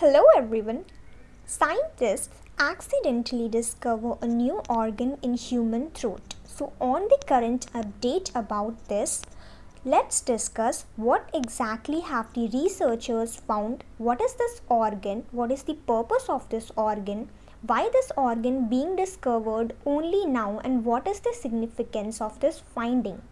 Hello everyone. Scientists accidentally discover a new organ in human throat. So on the current update about this, let's discuss what exactly have the researchers found, what is this organ, what is the purpose of this organ, why this organ being discovered only now and what is the significance of this finding.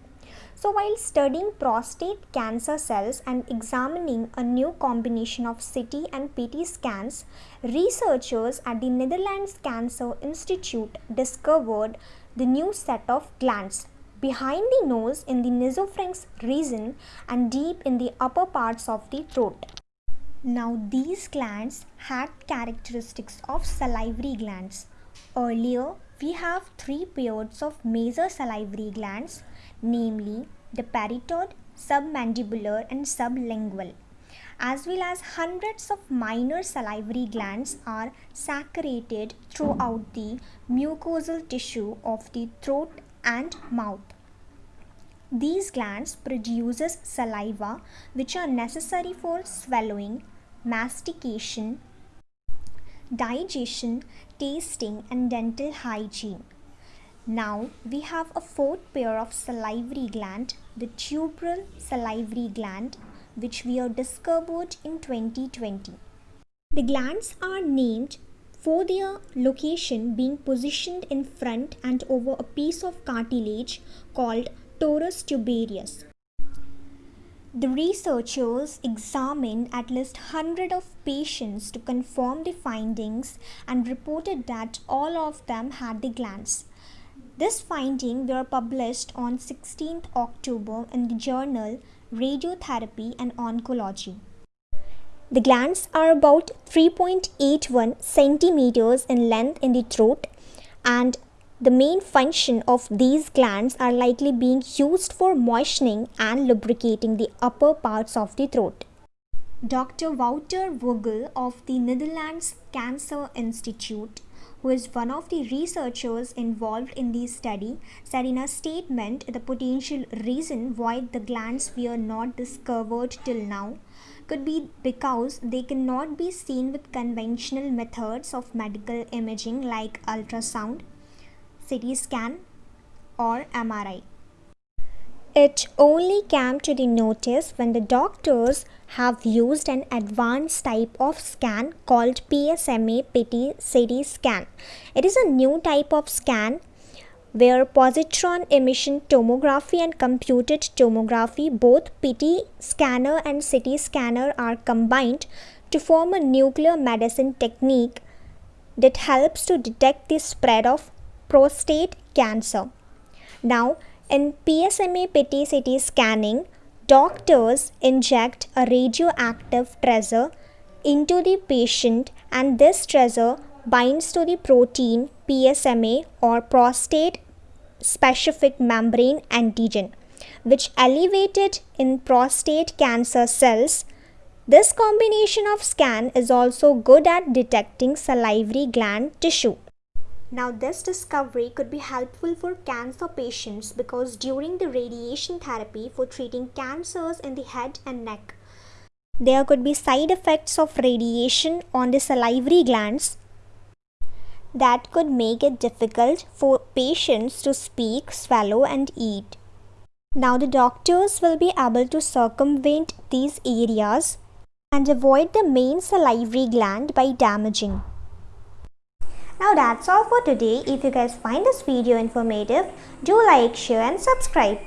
So while studying prostate cancer cells and examining a new combination of CT and PT scans, researchers at the Netherlands Cancer Institute discovered the new set of glands behind the nose in the nasopharynx region and deep in the upper parts of the throat. Now these glands had characteristics of salivary glands. Earlier, we have three pairs of major salivary glands namely the parotid, submandibular and sublingual as well as hundreds of minor salivary glands are secreted throughout the mucosal tissue of the throat and mouth. These glands produces saliva which are necessary for swallowing, mastication, digestion, tasting and dental hygiene. Now we have a fourth pair of salivary gland, the tubarial salivary gland, which we have discovered in 2020. The glands are named for their location being positioned in front and over a piece of cartilage called torus tubarius. The researchers examined at least 100 of patients to confirm the findings and reported that all of them had the glands. This finding were published on 16th October in the journal Radiotherapy and Oncology. The glands are about 3.81 centimeters in length in the throat and the main function of these glands are likely being used for moistening and lubricating the upper parts of the throat. Dr. Wouter Vogel of the Netherlands Cancer Institute who is one of the researchers involved in the study, said in a statement the potential reason why the glands were not discovered till now could be because they cannot be seen with conventional methods of medical imaging like ultrasound, CT scan, or MRI. It only came to the notice when the doctors have used an advanced type of scan called PSMA PET CT scan. It is a new type of scan where positron emission tomography and computed tomography, both PET scanner and CT scanner are combined to form a nuclear medicine technique that helps to detect the spread of prostate cancer. Now, in PSMA PET CT scanning, doctors inject a radioactive tracer into the patient and this tracer binds to the protein PSMA or prostate specific membrane antigen which elevated in prostate cancer cells. This combination of scan is also good at detecting salivary gland tissue. Now this discovery could be helpful for cancer patients because during the radiation therapy for treating cancers in the head and neck, there could be side effects of radiation on the salivary glands that could make it difficult for patients to speak, swallow and eat. Now the doctors will be able to circumvent these areas and avoid the main salivary gland by damaging. Now that's all for today. If you guys find this video informative, do like, share and subscribe.